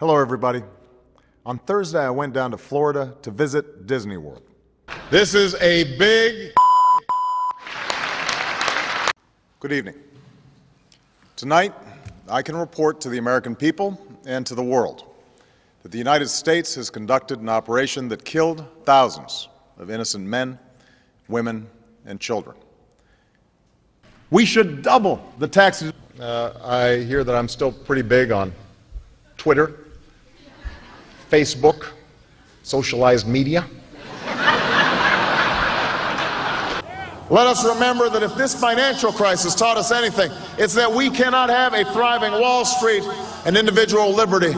Hello, everybody. On Thursday, I went down to Florida to visit Disney World. This is a big. Good evening. Tonight, I can report to the American people and to the world that the United States has conducted an operation that killed thousands of innocent men, women, and children. We should double the taxes. Uh, I hear that I'm still pretty big on Twitter, Facebook, socialized media. Let us remember that if this financial crisis taught us anything, it's that we cannot have a thriving Wall Street and individual liberty.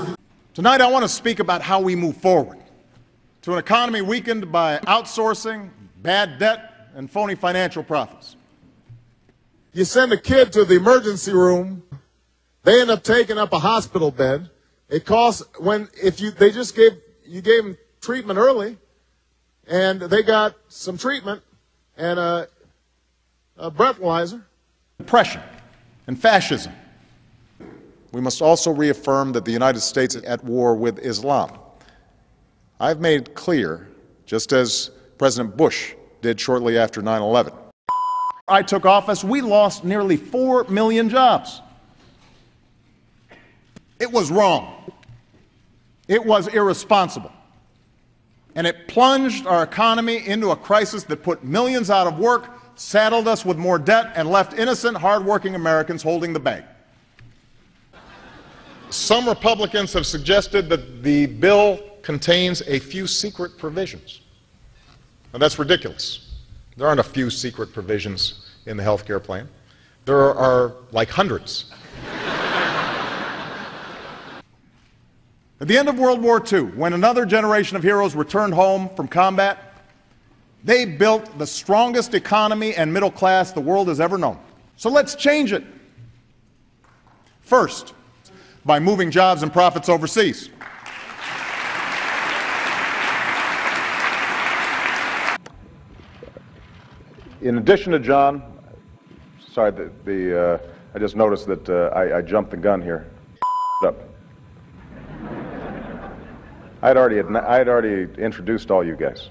Tonight, I want to speak about how we move forward to an economy weakened by outsourcing, bad debt, and phony financial profits. You send a kid to the emergency room, they end up taking up a hospital bed. It costs when if you they just gave you gave them treatment early, and they got some treatment and a, a breathalyzer. Depression and fascism. We must also reaffirm that the United States is at war with Islam. I've made clear, just as President Bush did shortly after 9 11. I took office, we lost nearly 4 million jobs. It was wrong. It was irresponsible. And it plunged our economy into a crisis that put millions out of work, saddled us with more debt, and left innocent, hardworking Americans holding the bag. Some Republicans have suggested that the bill contains a few secret provisions. Now, that's ridiculous. There aren't a few secret provisions in the health care plan. There are like hundreds. At the end of World War II, when another generation of heroes returned home from combat, they built the strongest economy and middle class the world has ever known. So let's change it. First, by moving jobs and profits overseas. In addition to John, sorry, the, the uh, I just noticed that uh, I, I jumped the gun here. Up. I'd already, I'd already introduced all you guys.